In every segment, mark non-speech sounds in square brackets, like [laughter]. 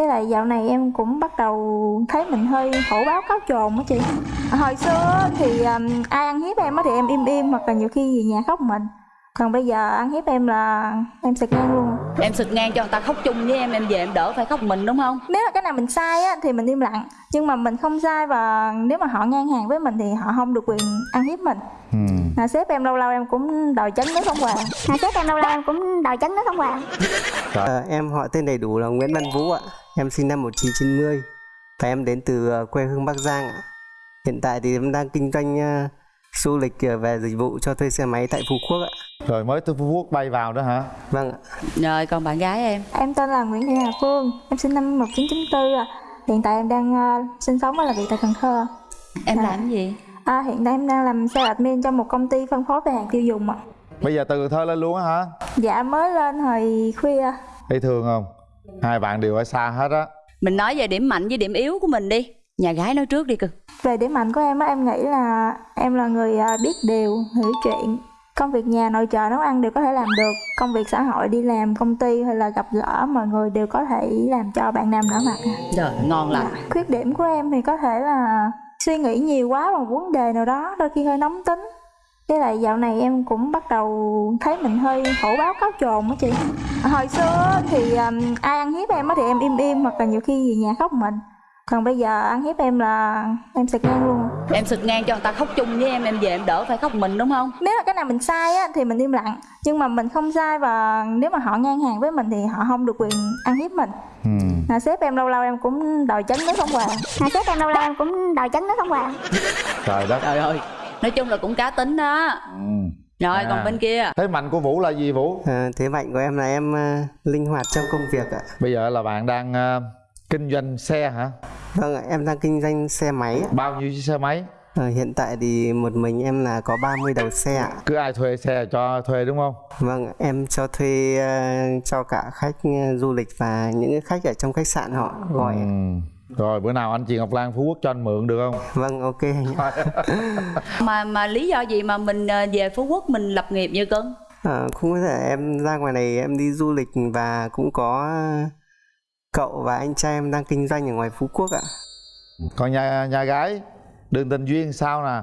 với lại dạo này em cũng bắt đầu thấy mình hơi hổ báo cáo trồn á chị. À, hồi xưa thì um, ai ăn hiếp em á thì em im im hoặc là nhiều khi về nhà khóc mình. Còn bây giờ ăn hiếp em là em sực ngang luôn em sực ngang cho người ta khóc chung với em em về em đỡ phải khóc mình đúng không nếu là cái nào mình sai á thì mình im lặng nhưng mà mình không sai và nếu mà họ ngang hàng với mình thì họ không được quyền ăn hiếp mình ừ. à, sếp em lâu lâu em cũng đòi chấn nước không quà à, sếp em lâu lâu em cũng đòi chấn nước không quà Ờ, em họ tên đầy đủ là Nguyễn Văn Vũ ạ. Em sinh năm 1990 và em đến từ ờ, quê hương Bắc Giang ạ. Hiện tại thì em đang kinh doanh ờ, du lịch ờ, về dịch vụ cho thuê xe máy tại Phú Quốc ạ. Rồi mới từ phú quốc bay vào đó hả? Vâng ạ. rồi còn bạn gái em? Em tên là Nguyễn Thị Hà Phương em sinh năm 1994 à. hiện tại em đang ờ, sinh sống và làm việc tại Cần Thơ. Em Dạ. làm cái gì? À, hiện tại em đang làm sales admin cho một công ty phân phối về hàng tiêu dùng ạ. Bây giờ từ Cần thơ lên luôn á hả? Dạ mới lên hồi khuya. Thấy thương không? Hai bạn đều ở xa hết á. Mình nói về điểm mạnh với điểm yếu của mình đi. Nhà gái nói trước đi cưng về điểm mạnh của em á em nghĩ là em là người à, biết điều hiểu chuyện công việc nhà nội trợ nấu ăn đều có thể làm được. Công việc xã hội đi làm công ty hay là gặp gỡ mọi người đều có thể làm cho bạn nam nở mặt rồi ngon lành. Khuyết điểm của em thì có thể là suy nghĩ nhiều quá vào vấn đề nào đó đôi khi hơi nóng tính. Với lại dạo này em cũng bắt đầu thấy mình hơi hổ báo cáo trồn á chị. Hồi xưa thì um, ai ăn hiếp em á thì em im im hoặc là nhiều khi về nhà khóc mình còn bây giờ ăn hiếp em là em sực ngang luôn. Em sực ngang cho người ta khóc chung với em em về em đỡ phải khóc mình đúng không? Nếu là cái nào mình sai á thì mình im lặng. Nhưng mà mình không sai và nếu mà họ ngang hàng với mình thì họ không được quyền ăn hiếp mình. Ừ. à, sếp em lâu lâu em cũng đòi chấn nước không quà. À, sếp em lâu lâu em cũng đòi chấn nước không quà. Trời đất. Trời ơi nói chung là cũng cá tính đó. Ừ. rồi À. còn bên kia. Thế mạnh của vũ là gì vũ? Ờ, thế mạnh của em là em ờ, linh hoạt trong công việc ạ. bây giờ là bạn đang ờ, kinh doanh xe hả Vâng ạ, em đang kinh doanh xe máy ạ. bao nhiêu chiếc xe máy Ờ, hiện tại thì một mình em là có 30 đầu xe ạ. cứ ai thuê xe cho thuê đúng không Vâng, em cho thuê ờ, cho cả khách ờ, du lịch và những cái khách ở trong khách sạn họ gọi. ừ. rồi bữa nào anh chị ngọc lan phú quốc cho anh mượn được không Vâng, ok [laughs] mà mà lý do gì mà mình ờ, về phú quốc mình lập nghiệp như cưng Ờ, cũng có thể em ra ngoài này em đi du lịch và cũng có cậu và anh trai em đang kinh doanh ở ngoài Phú Quốc ạ. còn nhà nhà gái đường tình duyên sao nè?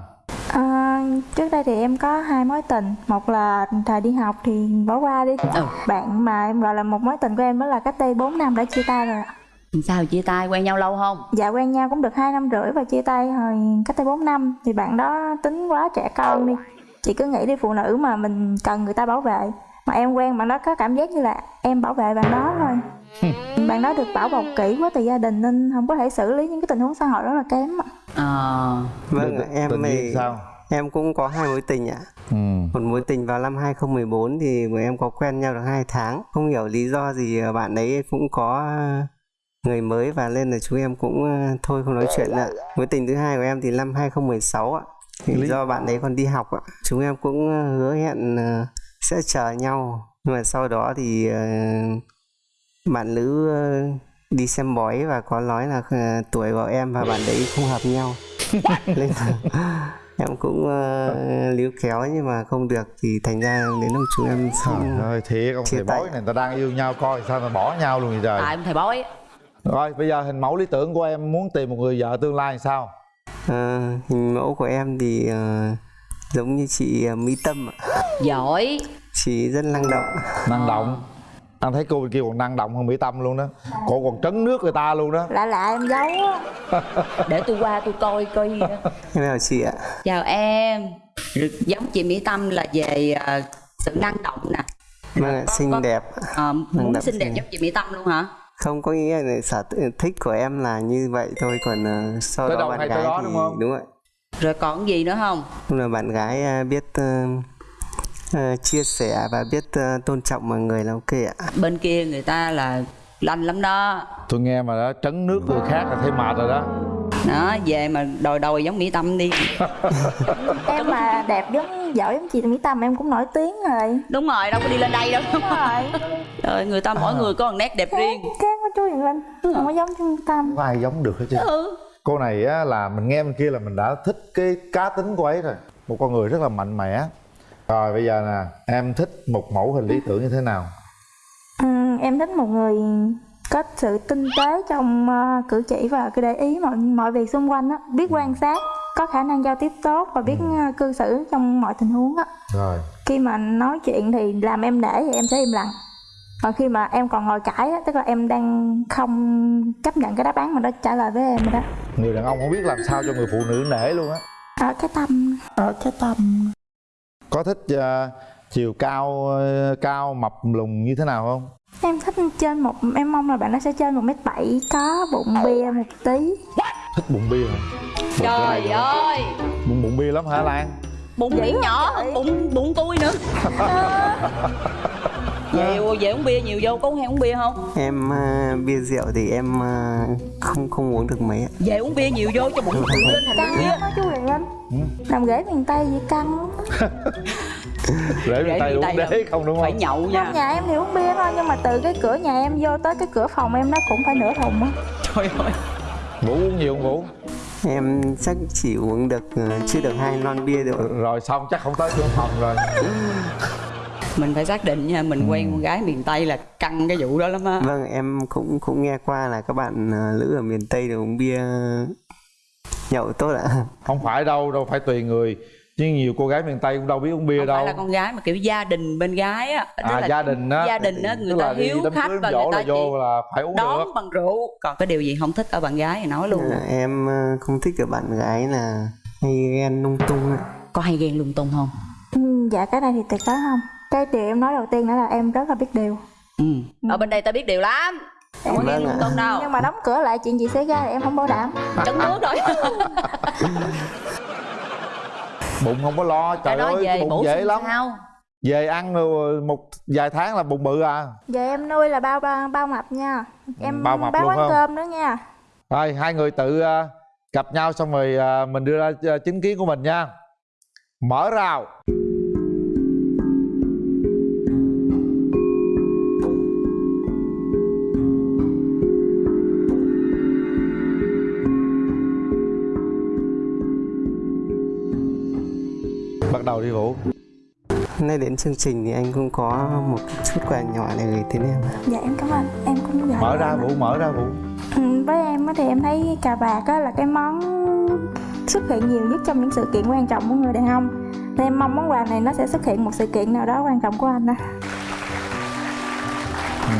À, trước đây thì em có hai mối tình. Một là thời đi học thì bỏ qua đi. Ừ. bạn mà em gọi là một mối tình của em đó là cách đây 4 năm đã chia tay rồi ạ. sao chia tay? Quen nhau lâu không? Dạ quen nhau cũng được hai năm rưỡi và chia tay hồi cách đây 4 năm. Thì bạn đó tính quá trẻ con đi. Chị cứ nghĩ đi phụ nữ mà mình cần người ta bảo vệ. Mà em quen bạn đó có cảm giác như là em bảo vệ bạn đó thôi [laughs] bạn đó được bảo bọc kỹ quá từ gia đình nên không có thể xử lý những cái tình huống xã hội rất là kém ạ. ờ Vâng, ạ, em thì sao em cũng có hai mối tình ạ. ừ. Một mối tình vào năm 2014 thì bọn em có quen nhau được 2 tháng. Không hiểu lý do gì ờ, bạn ấy cũng có người mới và nên là chúng em cũng ờ, thôi không nói chuyện nữa. Mối tình thứ hai của em thì năm 2016 ạ. Thì Lý- do bạn ấy còn đi học ạ. Chúng em cũng ờ, hứa hẹn ờ, sẽ chờ nhau. Nhưng mà sau đó thì ờ, bạn nữ ờ, đi xem bói và có nói là ờ, tuổi của em và bạn đấy không hợp nhau. [laughs] Nên là [laughs] em cũng uh, líu kéo nhưng mà không được thì thành ra đến lúc chúng em trời xong ơi thiệt ông thầy bói này người ta đang yêu nhau coi sao mà bỏ nhau luôn vậy trời? Tại ông thầy bói rồi bây giờ hình mẫu lý tưởng của em muốn tìm một người vợ tương lai sao? Ờ, hình mẫu của em thì ờ, giống như chị ờ, Mỹ Tâm ạ. giỏi. Chị rất năng động. Năng động anh thấy cô bên kia còn năng động hơn mỹ tâm luôn đó. Cô còn trấn nước người ta luôn đó. Lạ lạ em giấu á. [laughs] Để tôi qua tôi coi coi. Em chào chị ạ? Chào em. Giống chị mỹ tâm là về ờ, sự năng động nè. Vâng ạ, xinh có- đẹp. Ờ, muốn động xinh đẹp giống chị mỹ tâm luôn hả? Không có nghĩa là sở thích của em là như vậy thôi còn ờ, sau Tới đó bạn gái đó, thì đúng không? đúng ạ. Rồi còn gì nữa không? Là bạn gái ờ, biết ờ, ờ, chia sẻ và biết ờ, tôn trọng mọi người là ok ạ. Bên kia người ta là lanh lắm đó. Tôi nghe mà đã trấn nước người khác là thấy mệt rồi đó. Đó về mà đòi đòi giống mỹ tâm đi. [laughs] Em mà đẹp giống giỏi giống chị Mỹ Tâm em cũng nổi tiếng rồi. Đúng rồi đâu có đi lên đây đâu. Đúng rồi. [laughs] Rồi người ta mỗi người có một nét đẹp riêng. khác quá chú Hiền Linh không có giống Mỹ Tâm. Không ai giống được hết chứ. Ừ. Cô này á là mình nghe bên kia là mình đã thích cái cá tính của ấy rồi. Một con người rất là mạnh mẽ rồi bây giờ nè em thích một mẫu hình lý tưởng như thế nào? Ừ, em thích một người có sự tinh tế trong ờ, cử chỉ và cái để ý mọi mọi việc xung quanh á biết quan sát có khả năng giao tiếp tốt và biết ờ, cư xử trong mọi tình huống á. Rồi. Khi mà nói chuyện thì làm em để thì em sẽ im lặng. Còn khi mà em còn ngồi cãi á tức là em đang không chấp nhận cái đáp án mà nó trả lời với em rồi đó. Người đàn ông không biết làm sao cho người phụ nữ nể luôn á. Ở cái tâm. Ở cái tâm có thích ờ, chiều cao ờ, cao mập lùn như thế nào không? Em thích trên một em mong là bạn nó sẽ trên một mét bảy có bụng bia một tí. Thích bụng bia hả? Trời ơi! Bụng bụng bia lắm hả lan? Bụng không nhỏ hơn bụng bụng tôi nữa. [laughs] Về về uống bia nhiều vô có hay uống bia không? Em à, bia rượu thì em à, không không uống được mấy ạ. Về uống bia nhiều vô cho bụng tự lên thành bia. đó chú Quyền Linh làm ghế miền Tây gì căng. [laughs] Lắm. tay miền uống Tây đế không đúng phải không? nhậu trong nha nhà em thì uống bia thôi nhưng mà từ cái cửa nhà em vô tới cái cửa phòng em nó cũng phải nửa thùng á. Trời ơi. Vũ uống nhiều không vũ em chắc chỉ uống được à, chưa được hai lon bia được. Rồi xong chắc không tới cửa phòng rồi. [laughs] Mình phải xác định nha mình quen con gái miền tây là căng cái vụ đó lắm á. Vâng em cũng cũng nghe qua là các bạn à, nữ ở miền tây đều uống bia nhậu tốt ạ. Không phải đâu đâu phải tùy người. Chứ nhiều cô gái miền tây cũng đâu biết uống bia không đâu. phải là con gái mà kiểu gia đình bên gái á. Tức à là gia đình á. gia đình á người ta hiếu khách và người ta là vô là phải uống đón được. bằng rượu. Còn cái điều gì không thích ở bạn gái thì nói luôn. À, em à, không thích ở bạn gái là hay ghen lung tung ạ. Có hay ghen lung tung không? Ừ, dạ cái này thì tuyệt đối không. Cái điều em nói đầu tiên đó là em rất là biết điều. Ừ. ở bên đây ta biết điều lắm không có ghen Vâng lung tung đâu nhưng mà đóng cửa lại chuyện gì xảy ra thì em không bảo đảm. [laughs] Trấn nước rồi. [laughs] Bụng không có lo trời ơi về bụng dễ lắm. sao? Về ăn một vài tháng là bụng bự à. Giờ em nuôi là bao bao, bao mập nha. Em bao mập bán luôn quán không? cơm nữa nha. Rồi hai người tự à, gặp nhau xong rồi à, mình đưa ra à, chính kiến của mình nha. Mở rào nay đến chương trình thì anh cũng có một chút quà nhỏ để gửi đến em. Ạ. dạ em cảm ơn. Em cũng vậy mở ra vũ mở ra vũ. Ừ, với em á thì em thấy cà vạt á là cái món xuất hiện nhiều nhất trong những sự kiện quan trọng của người đàn ông. Nên em mong món quà này nó sẽ xuất hiện một sự kiện nào đó quan trọng của anh á.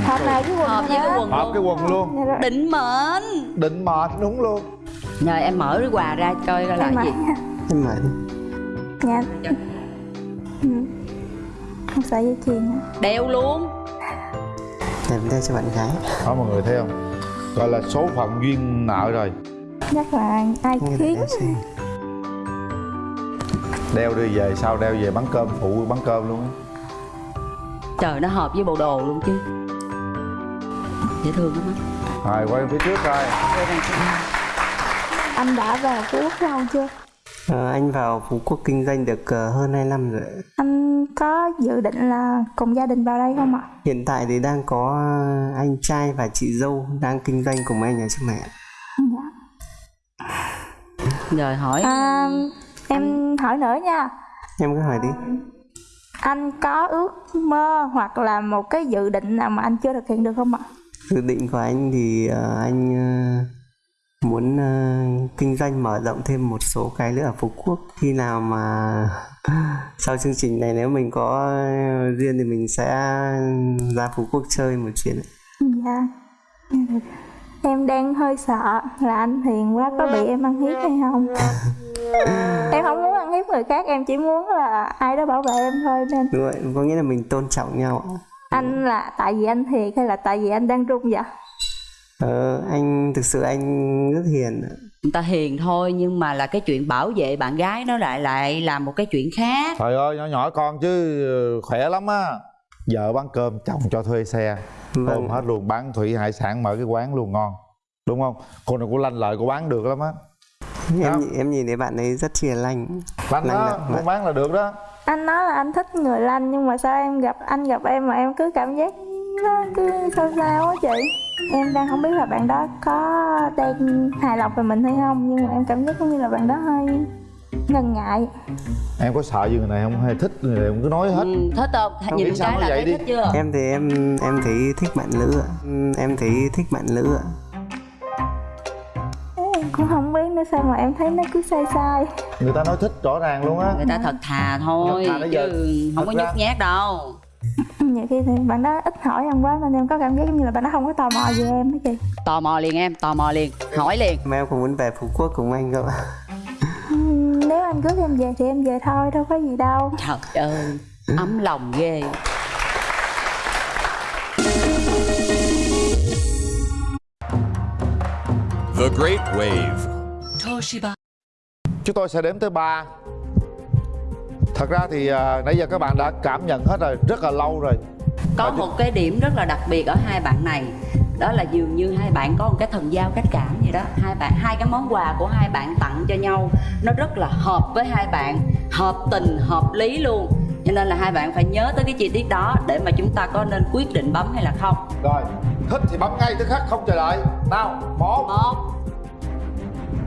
Hợp này với quần hợp với này cái đó. quần hợp cái quần luôn. Dạ định mệnh. Định mệt đúng luôn. Rồi em mở cái quà ra coi coi là em cái gì em mở đi. Dạ. Ừ. không sợi dây chuyền đeo luôn. Em đeo cho bạn gái. Đó mọi người thấy không? Gọi là số phận duyên nợ rồi. Chắc là ai khiến đeo đi về sau đeo về bán cơm phụ bán cơm luôn á. Trời nó hợp với bộ đồ luôn chứ. Dễ thương lắm á. Rồi quay phía trước coi. Anh đã vào phú quốc lâu chưa Ờ, anh vào Phú Quốc kinh doanh được ờ, hơn 2 năm rồi anh có dự định là cùng gia đình vào đây không ạ? Hiện tại thì đang có ờ, anh trai và chị dâu đang kinh doanh cùng anh ở trong này ạ. dạ. rồi hỏi à, em hỏi nữa nha. Em cứ hỏi đi. Anh có ước mơ hoặc là một cái dự định nào mà anh chưa thực hiện được không ạ? Dự định của anh thì ờ, anh ờ, muốn ờ, kinh doanh mở rộng thêm một số cái nữa ở Phú Quốc. Khi nào mà [laughs] sau chương trình này nếu mình có duyên thì mình sẽ ra Phú Quốc chơi một chuyến. Ạ. dạ. Được. em đang hơi sợ là anh hiền quá có bị em ăn hiếp hay không? [laughs] Em không muốn ăn hiếp người khác em chỉ muốn là ai đó bảo vệ em thôi nên. Đúng rồi, có nghĩa là mình tôn trọng nhau anh là tại vì anh thiệt hay là tại vì anh đang run vậy Ờ, anh thực sự anh rất hiền ạ. người ta hiền thôi nhưng mà là cái chuyện bảo vệ bạn gái nó lại lại là một cái chuyện khác. Trời ơi nhỏ nhỏ con chứ khỏe lắm á. Vợ bán cơm chồng cho thuê xe. Vâng. ôm hết luôn bán thủy hải sản mở cái quán luôn ngon. Đúng không? Cô này cũng lanh lợi cô bán được lắm á. Em em nhìn thấy bạn ấy rất chia lành lanh đó muốn bán là được đó. Anh nói là anh thích người lanh nhưng mà sao em gặp anh gặp em mà em cứ cảm giác nó cứ sao sao á chị em đang không biết là bạn đó có đang hài lòng về mình hay không nhưng mà em cảm giác giống như là bạn đó hơi ngần ngại. Em có sợ gì người này không? Hay thích người này không? Cứ nói hết. Ừ, thích không? Không nhìn cái là vậy thấy đi. thích chưa? Em thì em em thấy thích bạn nữ ạ. Ừ, em thấy thích bạn nữ ạ. Em cũng không biết nữa sao mà em thấy nó cứ sai sai. Người ta nói thích rõ ràng luôn á. Người ta thật thà thôi Thật thà giờ. chứ không có nhút nhát đâu [laughs] nhiều khi thì bạn đó ít hỏi em quá nên em có cảm giác giống như là bạn đó không có tò mò về em đó chị. Tò mò liền em tò mò liền hỏi liền. Mà em cũng muốn về phú quốc cùng anh cơ nếu anh cưới em về thì em về thôi đâu có gì đâu. Trời ơi ấm lòng ghê. The Great Wave. Toshiba. Chúng tôi sẽ đếm tới ba thật ra thì à, nãy giờ các bạn đã cảm nhận hết rồi rất là lâu rồi. Có Và một cái điểm rất là đặc biệt ở hai bạn này đó là dường như hai bạn có một cái thần giao cách cảm gì đó. Hai bạn hai cái món quà của hai bạn tặng cho nhau nó rất là hợp với hai bạn hợp tình hợp lý luôn. Cho nên là hai bạn phải nhớ tới cái chi tiết đó để mà chúng ta có nên quyết định bấm hay là không. Rồi thích thì bấm ngay tức khắc không chờ đợi. Nào một. Một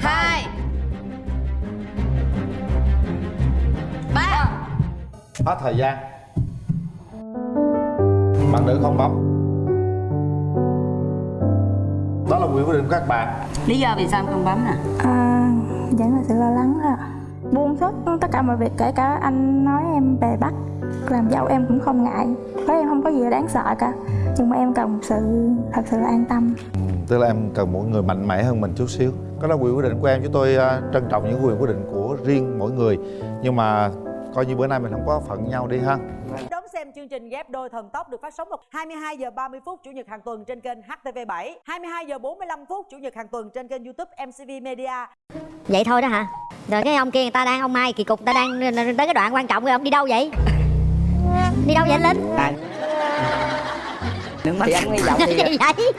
hai ba. Hết thời gian. Bạn nữ không bấm. Đó là quyền quyết định của các bạn. Lý do vì sao không bấm nè? À, vẫn là sự lo lắng thôi ạ. buông hết tất cả mọi việc kể cả anh nói em về bắt làm dâu em cũng không ngại. Với em không có gì đáng sợ cả. Nhưng mà em cần một sự thật sự là an tâm. Tức là em cần một người mạnh mẽ hơn mình chút xíu. Đó là quyền quyết định của em chúng tôi à, trân trọng những quyền quyết định của riêng mỗi người. Nhưng mà coi như bữa nay mình không có phận nhau đi ha. Đón xem chương trình ghép đôi thần tốc được phát sóng vào 22 giờ 30 phút chủ nhật hàng tuần trên kênh HTV7, 22 giờ 45 phút chủ nhật hàng tuần trên kênh YouTube MCV Media. vậy thôi đó hả? Rồi cái ông kia người ta đang ông mai kỳ cục người ta đang tới cái đoạn quan trọng rồi ông đi đâu vậy? Đi đâu vậy anh linh? Mà thì anh hy vọng thì gì vậy?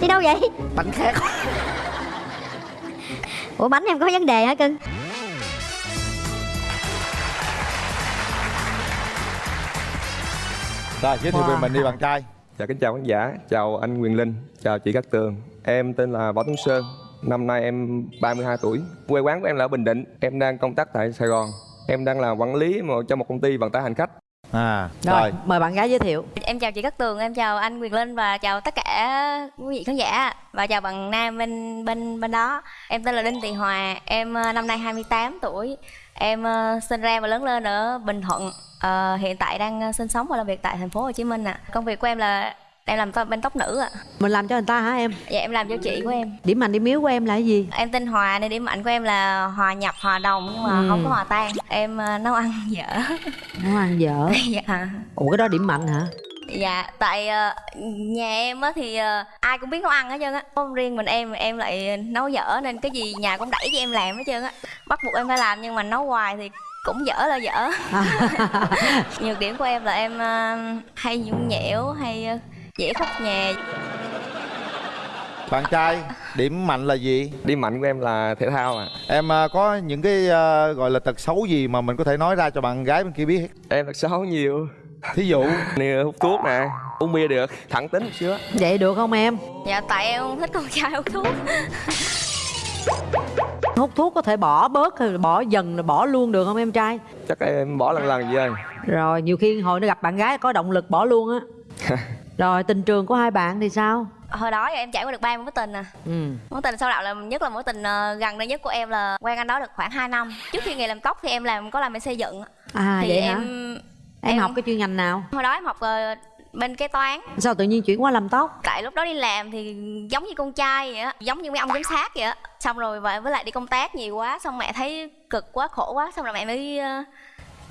Đi đâu vậy? Bánh khác. Ủa bánh em có vấn đề hả cưng rồi giới thiệu về mình đi bạn trai. Dạ kính chào khán giả, chào anh Quyền Linh, chào chị Cát Tường. Em tên là Võ Tuấn Sơn, năm nay em 32 tuổi. Quê quán của em là ở Bình Định, em đang công tác tại Sài Gòn. Em đang là quản lý một- cho một công ty vận tải hành khách à Rồi, rồi mời bạn gái giới thiệu. Em chào chị Cát Tường, em chào anh Quyền Linh và chào tất cả quý vị khán giả và chào bạn Nam bên bên bên đó. Em tên là Đinh Thị Hòa, em ờ, năm nay 28 tuổi. Em ờ, sinh ra và lớn lên ở Bình Thuận. Ờ, hiện tại đang sinh sống và làm việc tại thành phố Hồ Chí Minh ạ. Công việc của em là em làm bên tóc nữ ạ. Mình làm cho người ta hả em? Dạ em làm cho chị của em. Điểm mạnh điểm yếu của em là cái gì? Em tên Hòa nên điểm mạnh của em là hòa nhập, hòa đồng nhưng mà Ừ. không có hòa tan. Em ờ, nấu ăn dở. Nấu ăn dở. [laughs] dạ. Ủa cái đó điểm mạnh hả? Dạ, tại ờ, nhà em á thì ờ, ai cũng biết nấu ăn hết trơn á. Không riêng mình em em lại nấu dở nên cái gì nhà cũng đẩy cho em làm hết trơn á. Bắt buộc em phải làm nhưng mà nấu hoài thì cũng dở là dở. [laughs] Nhược điểm của em là em hay nhung nhẽo, hay dễ khóc nhà. bạn trai điểm mạnh là gì Điểm mạnh của em là thể thao à em có những cái à, gọi là tật xấu gì mà mình có thể nói ra cho bạn gái bên kia biết Em thật xấu nhiều thí dụ [laughs] Nè, hút thuốc nè, uống bia được, thẳng tính một xíu á Vậy được không em? Dạ tại em không thích con trai hút thuốc. [laughs] Hút thuốc có thể bỏ bớt hay là bỏ dần rồi bỏ luôn được không em trai? Chắc em bỏ lần lần vậy Rồi nhiều khi hồi nó gặp bạn gái có động lực bỏ luôn á. [laughs] Rồi tình trường của hai bạn thì sao? Hồi đó em trải qua được ba mối tình à. Ừ. Mối tình sau đạo là nhất là mối tình ờ, gần đây nhất của em là quen anh đó được khoảng 2 năm. Trước khi nghề làm tóc thì em làm có làm bên xây dựng. À thì vậy em, hả? Em, học cái chuyên ngành nào? hồi đó em học ờ, bên kế toán Sao tự nhiên chuyển qua làm tóc? tại lúc đó đi làm thì giống như con trai vậy á giống như mấy ông giám sát vậy á xong rồi và với lại đi công tác nhiều quá xong mẹ thấy cực quá khổ quá xong rồi mẹ mới ờ,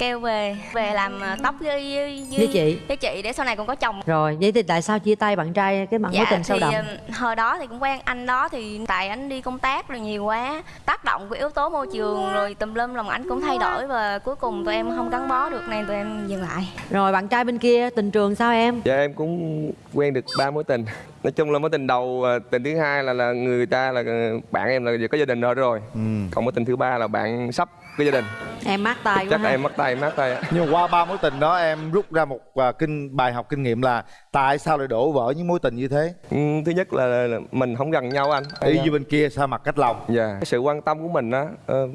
kêu về về làm ờ, tóc với, với, Với chị. với chị để sau này còn có chồng Rồi vậy thì tại sao chia tay bạn trai cái mối tình sâu đậm? ờ, hồi đó thì cũng quen anh đó thì tại anh đi công tác rồi nhiều quá tác động của yếu tố môi trường rồi tùm lum lòng ảnh cũng thay đổi và cuối cùng tụi em không gắn bó được nên tụi em dừng lại Rồi bạn trai bên kia tình trường sao em? Dạ em cũng quen được ba mối tình nói chung là mối tình đầu à, tình thứ hai là là người ta là ờ, bạn em là có gia đình rồi rồi ừ. còn mối tình thứ ba là bạn sắp có gia đình. Em mát tay quá chắc ha. em mất tay mất tay. Nhưng qua ba mối tình đó em rút ra một à, kinh bài học kinh nghiệm là tại sao lại đổ vỡ những mối tình như thế? Ừ, thứ nhất là, là mình không gần nhau anh. Y như bên kia sao mặt cách lòng? Dạ. Cái sự quan tâm của mình á ờ,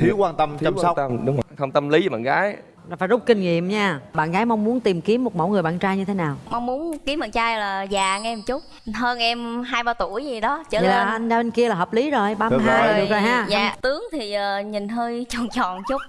thiếu quan tâm thiếu chăm quan sóc tâm, đúng rồi. Không tâm lý với bạn gái Là phải rút kinh nghiệm nha. Bạn gái mong muốn tìm kiếm một mẫu người bạn trai như thế nào? Mong muốn kiếm bạn trai là già em một chút. Hơn em hai ba tuổi gì đó trở vậy là lên. anh bên kia là hợp lý rồi ba mươi hai được rồi ha. Dạ tướng thì ờ, nhìn hơi [laughs] tròn tròn chút.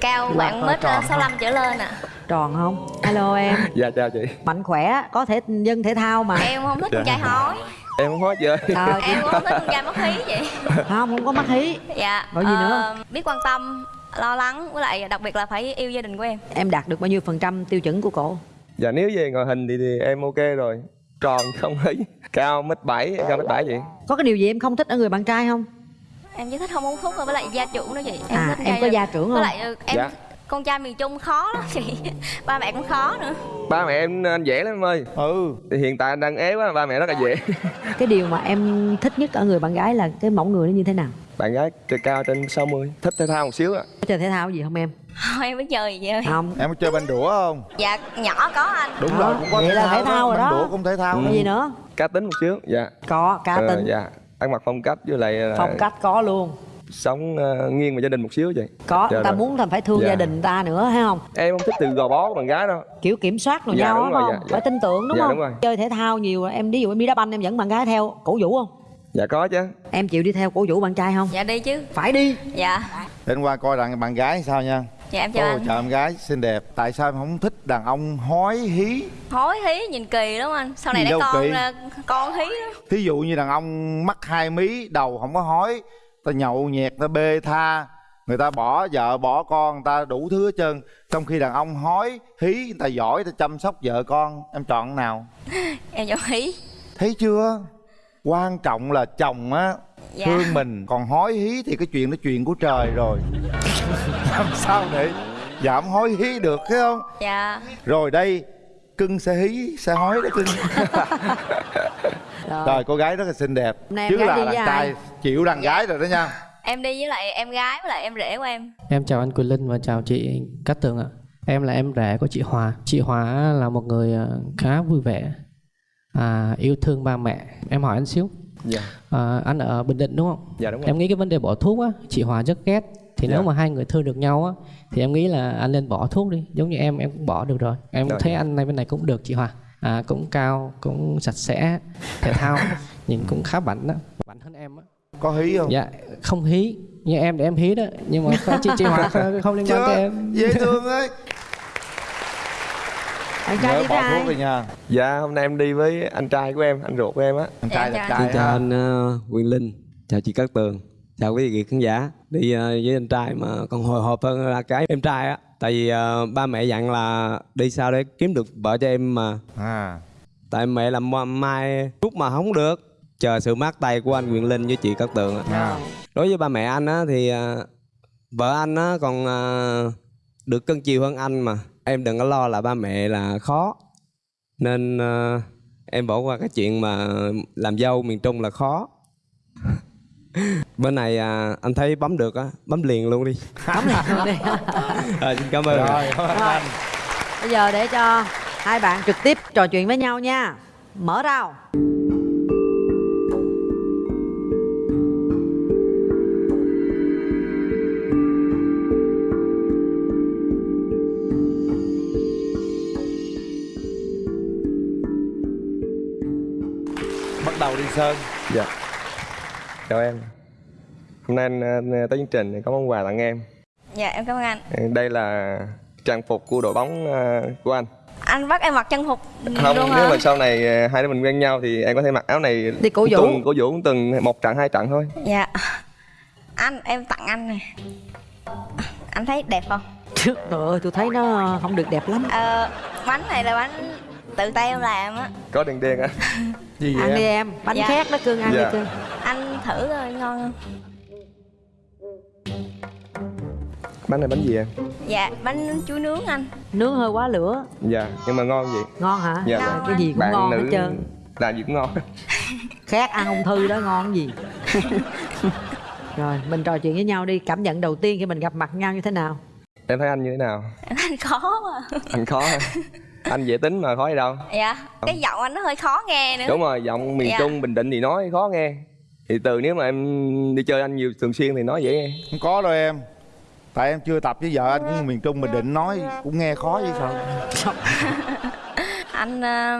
Cao Là bạn mét tròn 65 trở lên ạ. Tròn không? Hello em. [laughs] Dạ chào chị. Mạnh khỏe có thể dân thể thao mà. Em không thích Dạ. con trai hói. Em không hết chơi. Trời, em không thích con trai mất hí vậy. Không không có mắt hí. Dạ Rồi gì nữa? ờ, biết quan tâm lo lắng với lại đặc biệt là phải yêu gia đình của em. Em đạt được bao nhiêu phần trăm tiêu chuẩn của cổ? Dạ nếu về ngoại hình thì, thì em ok rồi. Tròn không ấy. Cao mét bảy cao mét bảy vậy có cái điều gì em không thích ở người bạn trai không? Em chỉ thích không uống thuốc thôi với lại gia trưởng đó chị. Em À, thích em có gia trưởng với không? lại ờ, em Dạ. Con trai miền trung khó lắm chị. [laughs] Ba mẹ cũng khó nữa. Ba mẹ em anh dễ lắm em ơi. Ừ. Thì hiện tại anh đang ế quá ba mẹ rất là dễ. [laughs] Cái điều mà em thích nhất ở người bạn gái là cái mẫu người nó như thế nào? Bạn gái cao trên 60 thích thể thao một xíu á. Có chơi thể thao gì không em? Thôi em mới chơi gì vậy? Không. Em có chơi banh đũa không? Dạ nhỏ có anh. Đúng Đó, rồi cũng có vậy thể là thao, thể thao rồi banh đó. đũa cũng thể thao Ừ. đó. cái gì nữa? Cá tính một xíu dạ. Có cá Ờ, tính. dạ. Ăn mặc phong cách với lại là phong cách có luôn sống ờ, nghiêng về gia đình một xíu vậy. Có Dạ người ta rồi. muốn là phải thương Dạ. gia đình người ta nữa hay không? Em không thích từ gò bó của bạn gái đâu. Kiểu kiểm soát rồi Dạ, nhau đúng rồi, không dạ, dạ. phải tin tưởng đúng Dạ, không? đúng rồi. chơi thể thao nhiều em ví dụ em đi đá banh em dẫn bạn gái theo cổ vũ không? Dạ có chứ. Em chịu đi theo cổ vũ bạn trai không? Dạ đi chứ. Phải đi. Dạ. Để qua coi rằng bạn gái sao nha. Dạ em chào Ồ, anh. chào em gái xinh đẹp. Tại sao em không thích đàn ông hói hí? Hối hí nhìn kỳ lắm anh? Sau này đâu con kỳ. ra con hí đó. thí dụ như đàn ông mắc hai mí đầu không có hói ta nhậu nhẹt ta bê tha. Người ta bỏ vợ bỏ con người ta đủ thứ hết trơn. Trong khi đàn ông hói hí người ta giỏi ta chăm sóc vợ con. Em chọn nào? [laughs] Em chọn hí. Thấy chưa? Quan trọng là chồng á Dạ. thương mình còn hói hí thì cái chuyện đó chuyện của trời rồi. [laughs] Làm sao để giảm hói hí được thấy không? Dạ. Rồi đây cưng sẽ hí sẽ hói đó cưng [laughs] rồi cô gái rất là xinh đẹp em chứ là đi đàn với trai ai? chịu đàn gái rồi đó nha em đi với lại em gái với lại em rể của em Em chào anh Quỳnh Linh và chào chị Cát Tường ạ. Em là em rể của chị Hòa. Chị Hòa là một người ờ, khá vui vẻ, à, yêu thương ba mẹ. Em hỏi anh xíu. dạ À, anh ở Bình Định đúng không? Dạ, đúng rồi. Em nghĩ cái vấn đề bỏ thuốc á, chị Hòa rất ghét. Thì Dạ. nếu mà hai người thương được nhau á, thì em nghĩ là anh nên bỏ thuốc đi. Giống như em, em cũng bỏ được rồi. Em Rồi. thấy anh này bên này cũng được chị Hòa. À, cũng cao, cũng sạch sẽ, thể thao, [laughs] nhìn cũng khá bảnh đó. Bảnh hơn em á. có hí không Dạ, không hí. Như em để em hí đó. Nhưng mà chị, chị Hòa không, không liên quan Chưa, tới em. dễ thương [laughs] ấy bạn nhớ bỏ thuốc đi nha dạ hôm nay em đi với anh trai của em anh ruột của em á anh trai là Xin trai chào anh ờ, Quyền Linh, chào chị Cát Tường, chào quý vị khán giả. Đi ờ, với anh trai mà còn hồi hộp hơn là cái em trai á. Tại vì ờ, ba mẹ dặn là đi sao để kiếm được vợ cho em mà. à Tại mẹ làm ma- mai rút mà không được. Chờ sự mát tay của anh Quyền Linh với chị Cát Tường à. Đối với ba mẹ anh á thì ờ, vợ anh á còn ờ, được cân chiều hơn anh mà. Em đừng có lo là ba mẹ là khó. Nên ờ, em bỏ qua cái chuyện mà làm dâu miền Trung là khó. [laughs] Bên này à, anh thấy bấm được á, bấm liền luôn đi. Bấm liền luôn đi. [laughs] À, xin cảm ơn. rồi cảm ơn Rồi. anh bây giờ để cho hai bạn trực tiếp trò chuyện với nhau nha mở rào bắt đầu đi sơn dạ chào em hôm nay anh, anh tới chương trình có món quà tặng em. Dạ em cảm ơn anh. Đây là trang phục của đội bóng ờ, của anh. Anh bắt em mặc trang phục không luôn nếu hả mà sau này hai đứa mình quen nhau thì em có thể mặc áo này Đi cổ vũ. tuần cổ vũ từng một trận hai trận thôi. Dạ. Anh em tặng anh này anh thấy đẹp không? Trời ơi tôi thấy nó không được đẹp lắm. Ờ, bánh này là bánh tự tay em làm á. Có đèn đen á. [laughs] Gì ăn đi em? bánh Dạ. khác đó cưng ăn Dạ. đi cưng anh thử rồi ngon không bánh này bánh gì em dạ bánh chuối nướng anh. Nướng hơi quá lửa. Dạ nhưng mà ngon vậy ngon hả? Dạ. Trời, cái gì cũng Bạn ngon nữ hết trơn. Làm gì cũng ngon. [laughs] Khác ăn ung thư đó ngon gì? [laughs] Rồi mình trò chuyện với nhau đi. Cảm nhận đầu tiên khi mình gặp mặt nhau như thế nào? Em thấy anh như thế nào? Anh [laughs] khó mà anh khó hả? anh dễ tính mà khó gì đâu. Dạ cái giọng anh nó hơi khó nghe nữa. Đúng rồi giọng miền Dạ. trung bình định thì nói khó nghe. Thì từ nếu mà em đi chơi anh nhiều thường xuyên thì nói dễ nghe. Không có đâu em tại em chưa tập với vợ anh cũng miền trung bình định nói cũng nghe khó vậy sao? [laughs] Anh ờ,